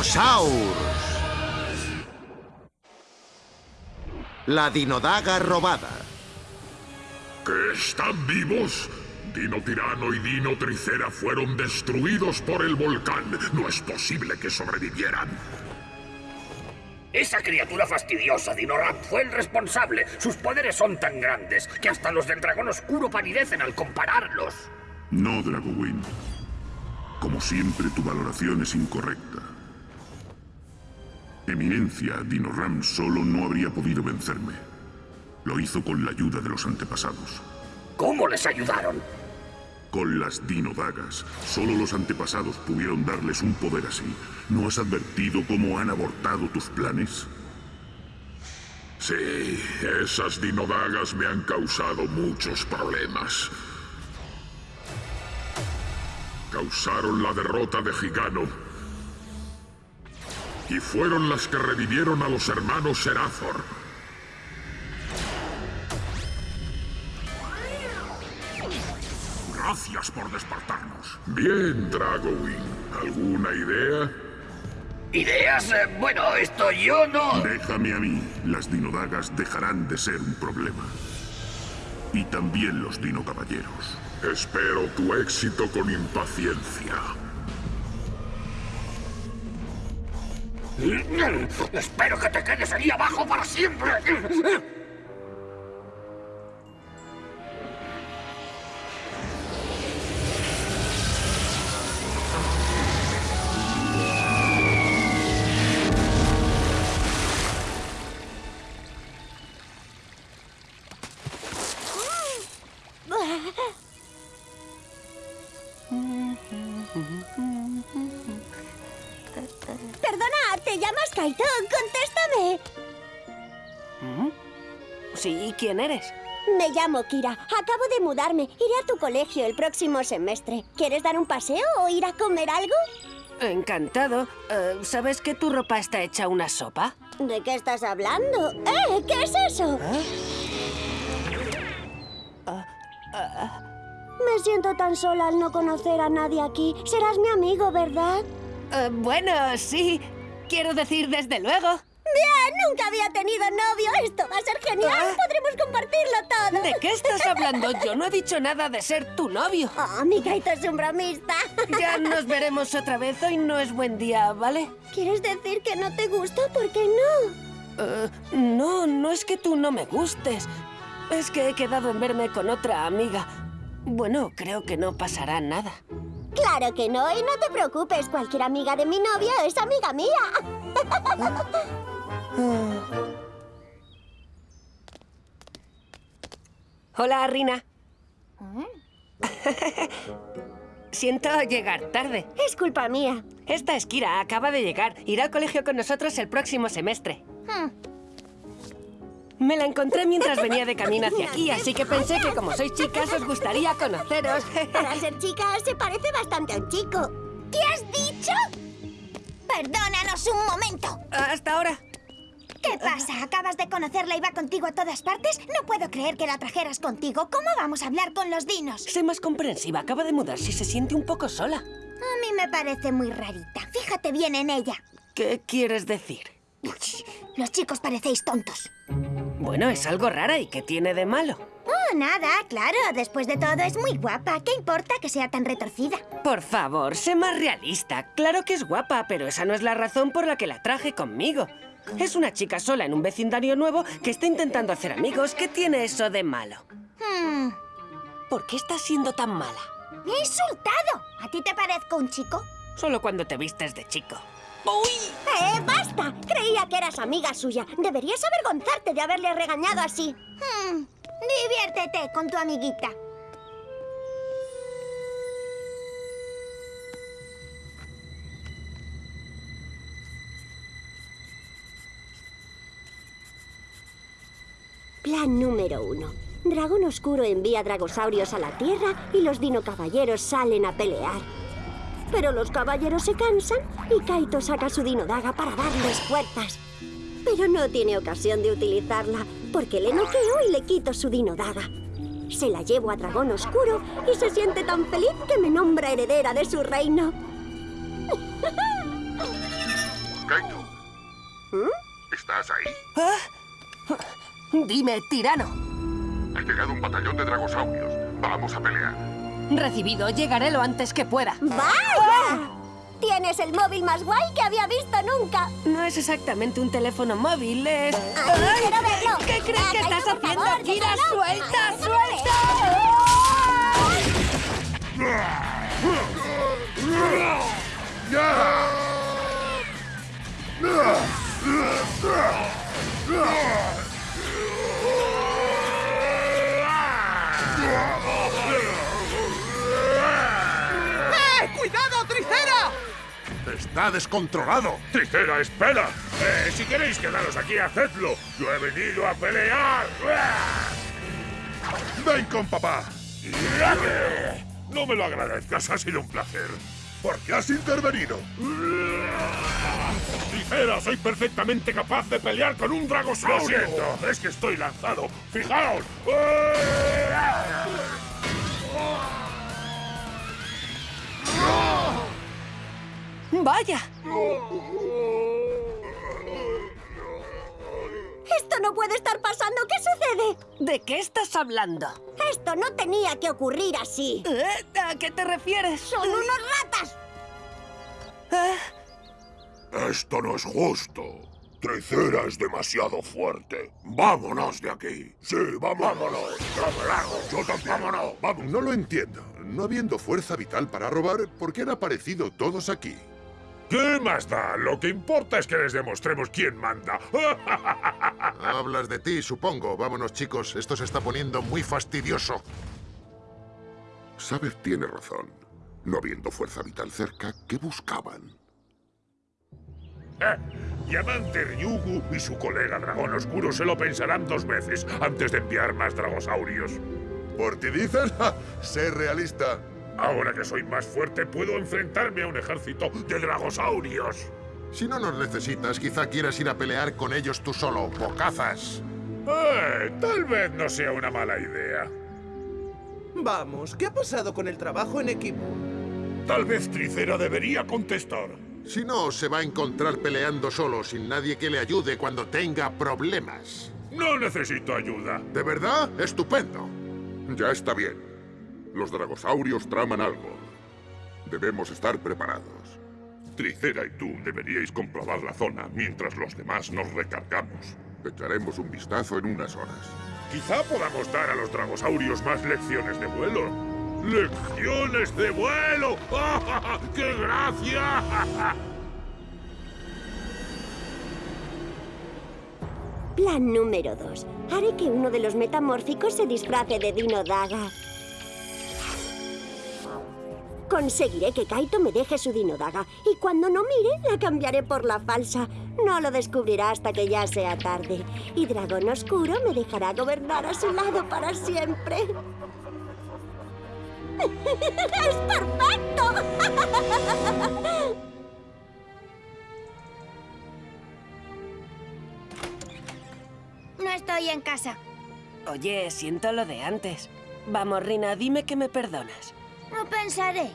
Dinosaur. La dinodaga robada. ¿Que están vivos? Dino Tirano y Dino Tricera fueron destruidos por el volcán. No es posible que sobrevivieran. Esa criatura fastidiosa, Dinoram, fue el responsable. Sus poderes son tan grandes que hasta los del dragón oscuro palidecen al compararlos. No, Dragowin. Como siempre, tu valoración es incorrecta. Eminencia, Dinoram solo no habría podido vencerme. Lo hizo con la ayuda de los antepasados. ¿Cómo les ayudaron? Con las dinodagas. Solo los antepasados pudieron darles un poder así. ¿No has advertido cómo han abortado tus planes? Sí, esas dinodagas me han causado muchos problemas. Causaron la derrota de Gigano. Y fueron las que revivieron a los hermanos Serathor. Gracias por despertarnos. Bien, Dragowing. ¿Alguna idea? ¿Ideas? Eh, bueno, esto yo no... Déjame a mí. Las dinodagas dejarán de ser un problema. Y también los dinocaballeros. Espero tu éxito con impaciencia. Espero que te quedes ahí abajo para siempre. ¿Quién eres? Me llamo Kira. Acabo de mudarme. Iré a tu colegio el próximo semestre. ¿Quieres dar un paseo o ir a comer algo? Encantado. Eh, ¿Sabes que tu ropa está hecha una sopa? ¿De qué estás hablando? ¡Eh! ¿Qué es eso? Me siento tan sola al no conocer a nadie aquí. Serás mi amigo, ¿verdad? Eh, bueno, sí. Quiero decir, desde luego. ¡Bien! Nunca había tenido novio. Esto va a ser genial. Ah. Podremos compartirlo todo. ¿De qué estás hablando? Yo no he dicho nada de ser tu novio. Oh, mi es un bromista. Ya nos veremos otra vez. Hoy no es buen día, ¿vale? ¿Quieres decir que no te gusto? ¿Por qué no? Eh, no, no es que tú no me gustes. Es que he quedado en verme con otra amiga. Bueno, creo que no pasará nada. Claro que no, y no te preocupes. Cualquier amiga de mi novio es amiga mía. Hola, Rina. Siento llegar tarde. Es culpa mía. Esta es Kira, acaba de llegar. Irá al colegio con nosotros el próximo semestre. Hmm. Me la encontré mientras venía de camino hacia aquí, así que pensé que como sois chicas os gustaría conoceros. Para ser chica, se parece bastante a un chico. ¿Qué has dicho? Perdónanos un momento. Hasta ahora. ¿Qué pasa? ¿Acabas de conocerla y va contigo a todas partes? No puedo creer que la trajeras contigo. ¿Cómo vamos a hablar con los dinos? Sé más comprensiva, acaba de mudarse y se siente un poco sola. A mí me parece muy rarita. Fíjate bien en ella. ¿Qué quieres decir? Los chicos parecéis tontos. Bueno, es algo rara y ¿qué tiene de malo? Oh, nada, claro. Después de todo es muy guapa. ¿Qué importa que sea tan retorcida? Por favor, sé más realista. Claro que es guapa, pero esa no es la razón por la que la traje conmigo. Es una chica sola en un vecindario nuevo que está intentando hacer amigos. ¿Qué tiene eso de malo? Hmm, ¿Por qué estás siendo tan mala? ¡Me he insultado! ¿A ti te parezco un chico? Solo cuando te vistes de chico. ¡Eh, basta! Creía que eras amiga suya. Deberías avergonzarte de haberle regañado así. Hmm, diviértete con tu amiguita. Plan número uno. Dragón Oscuro envía dragosaurios a la Tierra y los dinocaballeros salen a pelear. Pero los caballeros se cansan y Kaito saca su dinodaga para darles fuerzas. Pero no tiene ocasión de utilizarla porque le noqueo y le quito su dinodaga. Se la llevo a Dragón Oscuro y se siente tan feliz que me nombra heredera de su reino. ¿Estás ahí? ¿Ah? Dime, tirano. Ha llegado un batallón de dragosaurios. Vamos a pelear. Recibido, llegaré lo antes que pueda. ¡Vaya! Tienes el móvil más guay que había visto nunca. No es exactamente un teléfono móvil, es... ¡Ay, quiero verlo! ¿Qué crees Ah, que estás haciendo, favor, Kira? ¡Suelta, déjalo ¡Cuidado, ¡Está descontrolado! Tricera, espera. Eh, si queréis quedaros aquí, hacedlo. Yo he venido a pelear. ¡Ven con papá! No me lo agradezcas, ha sido un placer. ¿Por qué has intervenido? Tricera, soy perfectamente capaz de pelear con un dragosaurio. Lo siento, es que estoy lanzado. ¡Fijaos! ¡Vaya! Esto no puede estar pasando. ¿Qué sucede? ¿De qué estás hablando? Esto no tenía que ocurrir así. ¿Eh? ¿A qué te refieres? ¡Son unos ratas! ¿Eh? Esto no es justo. Tricera es demasiado fuerte. Vámonos de aquí. Sí, vámonos. Vámonos. Yo también. Vámonos. Vamos. No lo entiendo. No habiendo fuerza vital para robar, ¿por qué han aparecido todos aquí? ¿Qué más da? Lo que importa es que les demostremos quién manda. Hablas de ti, supongo. Vámonos, chicos. Esto se está poniendo muy fastidioso. Saber tiene razón. No habiendo fuerza vital cerca, ¿qué buscaban? Eh, Diamante Ryugu y su colega Dragón Oscuro se lo pensarán dos veces antes de enviar más dragosaurios. ¿Por ti dices? ¡Ja! Sé realista. Ahora que soy más fuerte, puedo enfrentarme a un ejército de dragosaurios. Si no nos necesitas, quizá quieras ir a pelear con ellos tú solo. ¡Bocazas! Eh, tal vez no sea una mala idea. Vamos, ¿qué ha pasado con el trabajo en equipo? Tal vez Tricera debería contestar. Si no, se va a encontrar peleando solo, sin nadie que le ayude cuando tenga problemas. No necesito ayuda. ¿De verdad? ¡Estupendo! Ya está bien. Los dragosaurios traman algo. Debemos estar preparados. Tricera y tú deberíais comprobar la zona mientras los demás nos recargamos. Echaremos un vistazo en unas horas. Quizá podamos dar a los dragosaurios más lecciones de vuelo. ¡Lecciones de vuelo! ¡Qué gracia! Plan número 2. Haré que uno de los metamórficos se disfrace de Dino Daga. Conseguiré que Kaito me deje su Dino Daga y cuando no mire la cambiaré por la falsa. No lo descubrirá hasta que ya sea tarde. Y Dragón Oscuro me dejará gobernar a su lado para siempre. ¡Es perfecto! No estoy en casa. Oye, siento lo de antes. Vamos, Rina, dime que me perdonas. No pensaré.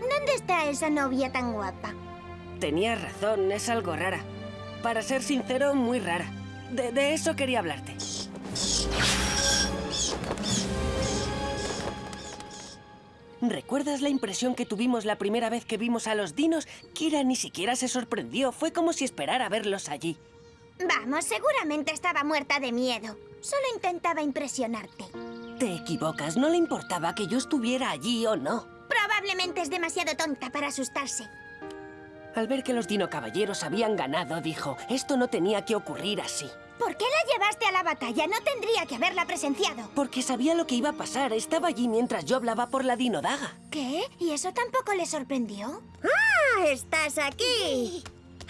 ¿Dónde está esa novia tan guapa? Tenías razón, es algo rara. Para ser sincero, muy rara. De, de eso quería hablarte. ¿Recuerdas la impresión que tuvimos la primera vez que vimos a los dinos? Kira ni siquiera se sorprendió. Fue como si esperara verlos allí. Vamos, seguramente estaba muerta de miedo. Solo intentaba impresionarte. Te equivocas. No le importaba que yo estuviera allí o no. Probablemente es demasiado tonta para asustarse. Al ver que los dino caballeros habían ganado, dijo, esto no tenía que ocurrir así. ¿Por qué la llevaste a la batalla? No tendría que haberla presenciado. Porque sabía lo que iba a pasar. Estaba allí mientras yo hablaba por la dinodaga. ¿Qué? ¿Y eso tampoco le sorprendió? ¡Ah! ¡Estás aquí!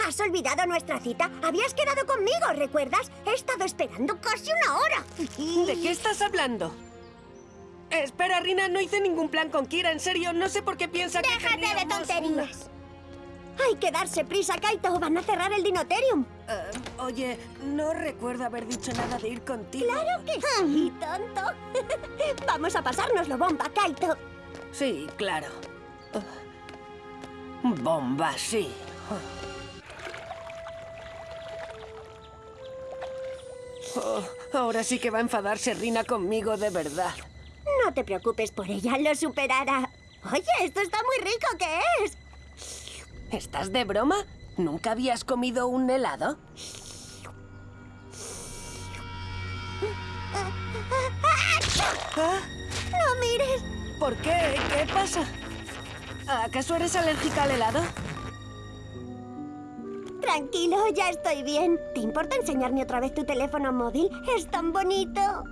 ¿Has olvidado nuestra cita? Habías quedado conmigo, ¿recuerdas? He estado esperando casi una hora. ¿De qué estás hablando? Espera, Rina, no hice ningún plan con Kira. En serio, no sé por qué piensa que ¡Déjate de tonterías! Hay que darse prisa, Kaito. Van a cerrar el Dinoterium. Eh, oye, no recuerdo haber dicho nada de ir contigo. Claro que sí, tonto. Vamos a pasárnoslo bomba, Kaito. Sí, claro. Bomba, sí. Oh, ahora sí que va a enfadarse Rina conmigo de verdad. No te preocupes por ella, lo superará. Oye, esto está muy rico, ¿qué es? ¿Estás de broma? ¿Nunca habías comido un helado? ¡No mires! ¿Por qué? ¿Qué pasa? ¿Acaso eres alérgica al helado? Tranquilo, ya estoy bien. ¿Te importa enseñarme otra vez tu teléfono móvil? Es tan bonito.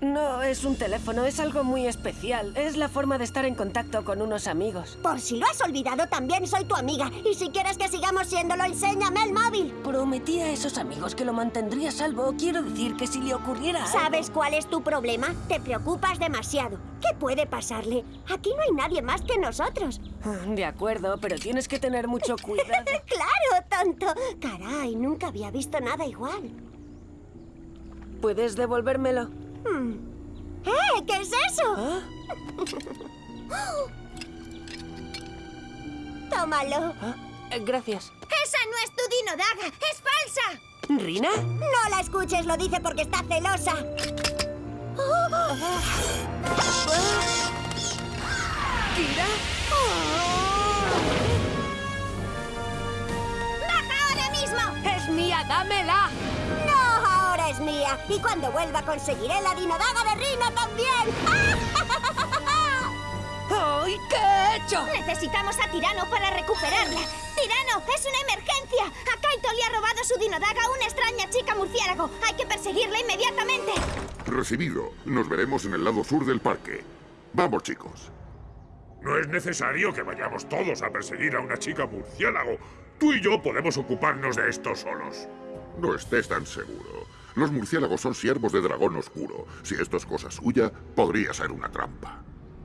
No es un teléfono, es algo muy especial. Es la forma de estar en contacto con unos amigos. Por si lo has olvidado, también soy tu amiga. Y si quieres que sigamos siéndolo, enséñame el móvil. Prometí a esos amigos que lo mantendría a salvo. Quiero decir que si le ocurriera algo- ¿Sabes cuál es tu problema? Te preocupas demasiado. ¿Qué puede pasarle? Aquí no hay nadie más que nosotros. Ah, De acuerdo, pero tienes que tener mucho cuidado. ¡Claro, tonto! Caray, nunca había visto nada igual. ¿Puedes devolvérmelo? ¡Eh! ¿Qué es eso? ¿Ah? Tómalo. Ah, eh, Gracias. ¡Esa no es tu Dino Daga! ¡Es falsa! ¿Rina? No la escuches, lo dice porque está celosa. ¿Kira? ¡Baja ahora mismo! ¡Es mía, dámela! Es mía. Y cuando vuelva conseguiré la dinodaga de Rina también. ¡Ay, qué he hecho! Necesitamos a Tirano para recuperarla. ¡Tirano! ¡Es una emergencia! A Kaito le ha robado su Dinodaga a una extraña chica murciélago. Hay que perseguirla inmediatamente. Recibido. Nos veremos en el lado sur del parque. Vamos, chicos. No es necesario que vayamos todos a perseguir a una chica murciélago. Tú y yo podemos ocuparnos de esto solos. No estés tan seguro. Los murciélagos son siervos de dragón oscuro. Si esto es cosa suya, podría ser una trampa.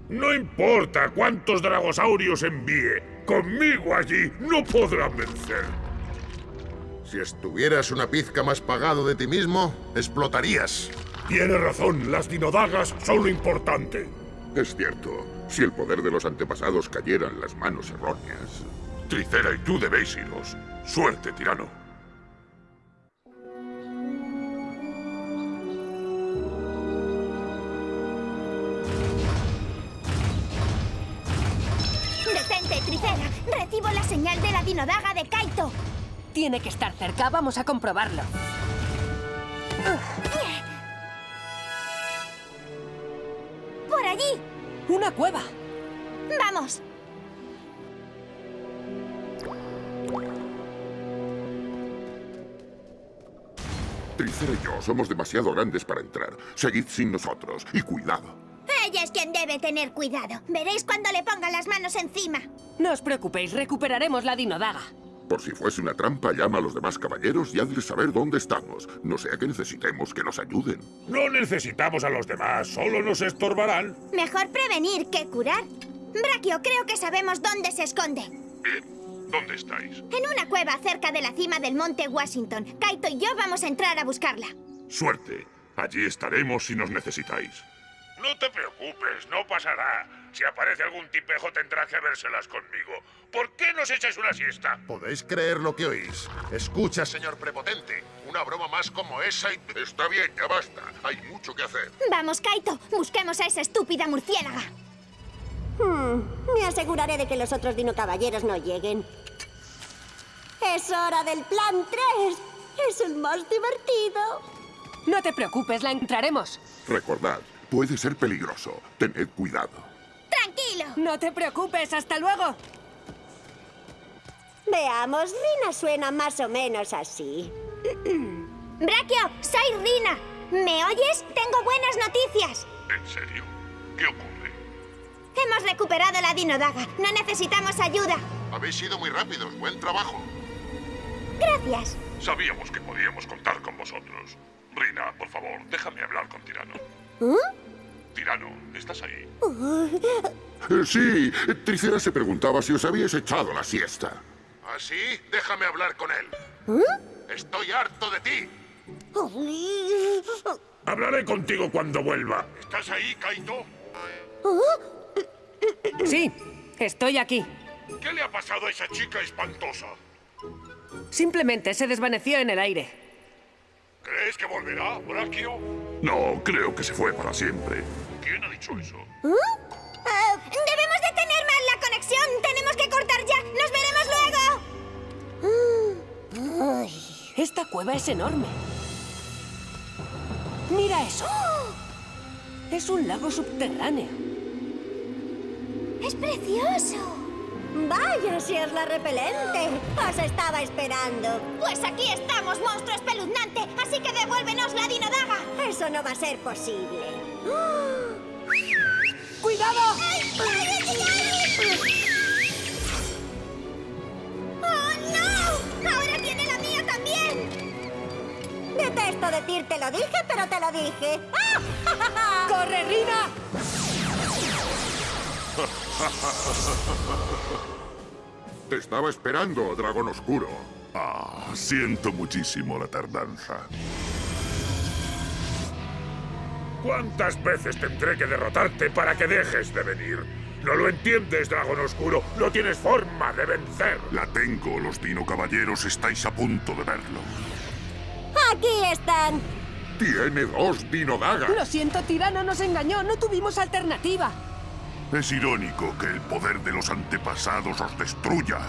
No importa cuántos dragosaurios envíe. Conmigo allí no podrán vencer. Si estuvieras una pizca más pagado de ti mismo, explotarías. Tiene razón, las dinodagas son lo importante. Es cierto, si el poder de los antepasados cayera en las manos erróneas. Tricera y tú debéis iros. Suerte, tirano. ¡Detente, Tricera! ¡Recibo la señal de la Dinodaga de Kaito! Tiene que estar cerca, vamos a comprobarlo. ¡Por allí! ¡Una cueva! ¡Vamos! Tricera y yo somos demasiado grandes para entrar. Seguid sin nosotros y cuidado. Ella es quien debe tener cuidado. Veréis cuando le ponga las manos encima. No os preocupéis, recuperaremos la dinodaga. Por si fuese una trampa, llama a los demás caballeros y hazles saber dónde estamos. No sea que necesitemos que nos ayuden. No necesitamos a los demás, solo nos estorbarán. Mejor prevenir que curar. Brachio, creo que sabemos dónde se esconde. Bien. ¿Dónde estáis? En una cueva cerca de la cima del monte Washington. Kaito y yo vamos a entrar a buscarla. Suerte. Allí estaremos si nos necesitáis. No te preocupes, no pasará. Si aparece algún tipejo tendrá que vérselas conmigo. ¿Por qué nos echáis una siesta? ¿Podéis creer lo que oís? Escucha, señor prepotente. Una broma más como esa y... Está bien, ya basta. Hay mucho que hacer. Vamos, Kaito. Busquemos a esa estúpida murciélaga. Hmm, me aseguraré de que los otros dinocaballeros no lleguen. Es hora del plan 3. Es el más divertido. No te preocupes, la entraremos. Recordad, puede ser peligroso. Tened cuidado. ¡Tranquilo! No te preocupes, hasta luego. Veamos, Rina suena más o menos así. Brachio, soy Rina. ¿Me oyes? Tengo buenas noticias. ¿En serio? ¿Qué ocurre? Hemos recuperado la Dinodaga. No necesitamos ayuda. Habéis sido muy rápidos. Buen trabajo. Gracias. Sabíamos que podíamos contar con vosotros. Rina, por favor, déjame hablar con Tirano. Tirano, ¿estás ahí? Eh, sí, Tricera se preguntaba si os habíais echado la siesta. ¿Así? Déjame hablar con él. Estoy harto de ti. Hablaré contigo cuando vuelva. ¿Estás ahí, Kaito? Sí, estoy aquí. ¿Qué le ha pasado a esa chica espantosa? Simplemente se desvaneció en el aire. ¿Crees que volverá, Brachio? No, creo que se fue para siempre. ¿Quién ha dicho eso? Eh, debemos de tener mal la conexión. Tenemos que cortar ya. ¡Nos veremos luego! Esta cueva es enorme. ¡Mira eso! Es un lago subterráneo. ¡Es precioso! Vaya, si es la repelente. Os estaba esperando. Pues aquí estamos, monstruo Así que devuélvenos la dinodaga. Eso no va a ser posible. ¡Cuidado! ¡Oh, no! ¡Ahora tiene la mía también! Detesto decirte lo dije, pero te lo dije. ¡Corre, Rina! Te estaba esperando, dragón oscuro. Ah, siento muchísimo la tardanza. ¿Cuántas veces tendré que derrotarte para que dejes de venir? ¿No lo entiendes, dragón oscuro? No tienes forma de vencer. La tengo, los Dino Caballeros estáis a punto de verlo. Aquí están. Tiene dos dinodagas. Lo siento, tirano nos engañó. No tuvimos alternativa. Es irónico que el poder de los antepasados os destruya.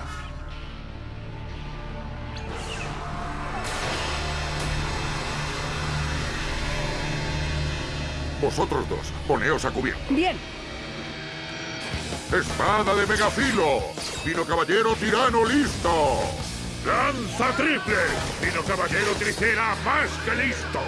Vosotros dos, poneos a cubierto. Bien. ¡Espada de megafilo! ¡Dino Caballero Tirano listo! ¡Lanza triple! Dino Caballero Tricera más que listo.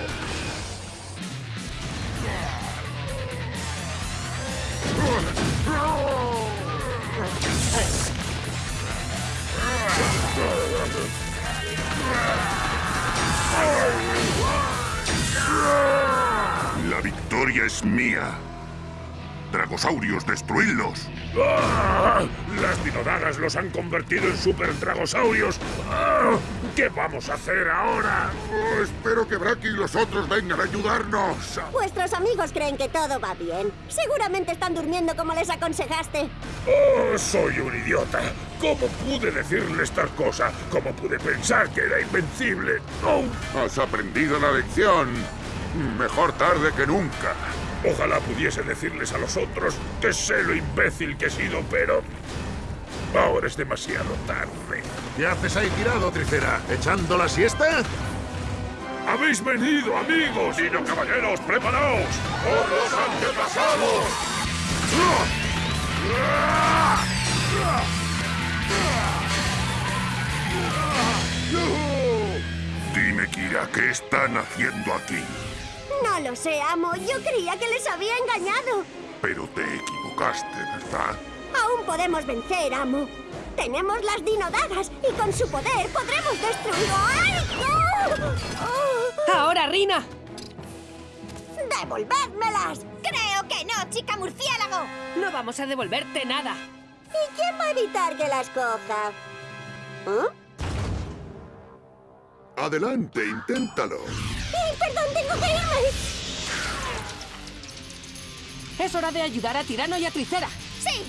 Victoria es mía. Dragosaurios, destruidlos. ¡Ah! Las dinodagas los han convertido en super dragosaurios. ¡Ah! ¿Qué vamos a hacer ahora? Oh, espero que Braki y los otros vengan a ayudarnos. Vuestros amigos creen que todo va bien. Seguramente están durmiendo como les aconsejaste. ¡Oh, soy un idiota! ¿Cómo pude decirles tal cosa? ¿Cómo pude pensar que era invencible? ¡Oh! Has aprendido la lección. Mejor tarde que nunca. Ojalá pudiese decirles a los otros que sé lo imbécil que he sido, pero... Ahora es demasiado tarde. ¿Qué haces ahí tirado, Tricera? ¿Echando la siesta? ¡Habéis venido, amigos! ¡Dino caballeros, preparaos! ¡Por los antepasados! Dime, Kira, ¿qué están haciendo aquí? No lo sé, amo. Yo creía que les había engañado. Pero te equivocaste, ¿verdad? Aún podemos vencer, amo. Tenemos las dinodagas y con su poder podremos destruir... ¡Ay! ¡Oh! ¡Oh! Ahora, Rina. ¡Devolvédmelas! Creo que no, chica murciélago. No vamos a devolverte nada. ¿Y quién va a evitar que las coja? ¿Eh? Adelante, inténtalo. ¡Eh, perdón, tengo que irme! Es hora de ayudar a Tirano y a Tricera. ¡Sí!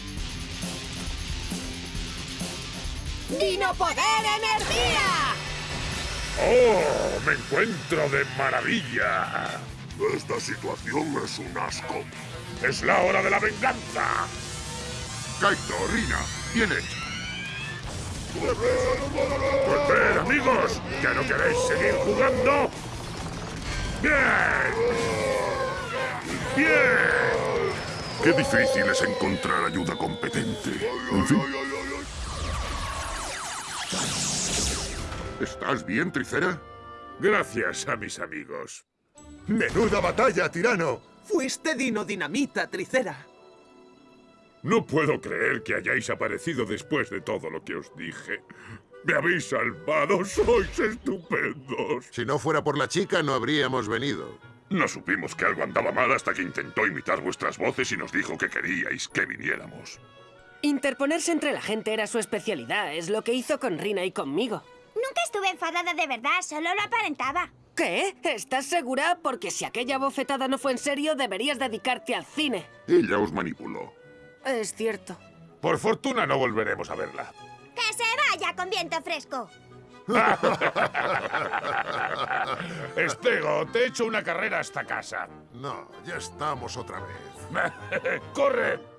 ¡Dino Poder Energía! ¡Oh! ¡Me encuentro de maravilla! Esta situación es un asco. ¡Es la hora de la venganza! Kaito, Rina, bien hecho. Pues ven, amigos, ¿ya no queréis seguir jugando? ¡Bien! ¡Bien! Qué difícil es encontrar ayuda competente. En fin. ¿Estás bien, Tricera? Gracias a mis amigos. ¡Menuda batalla, tirano! Fuiste Dino Dinamita, Tricera. No puedo creer que hayáis aparecido después de todo lo que os dije. ¡Me habéis salvado! ¡Sois estupendos! Si no fuera por la chica, no habríamos venido. No supimos que algo andaba mal hasta que intentó imitar vuestras voces y nos dijo que queríais que viniéramos. Interponerse entre la gente era su especialidad. Es lo que hizo con Rina y conmigo. Nunca estuve enfadada de verdad, solo lo aparentaba. ¿Qué? ¿Estás segura? Porque si aquella bofetada no fue en serio, deberías dedicarte al cine. Ella os manipuló. Es cierto. Por fortuna no volveremos a verla. ¡Que se vaya con viento fresco! Estego, te he hecho una carrera hasta casa. No, ya estamos otra vez. ¡Corre!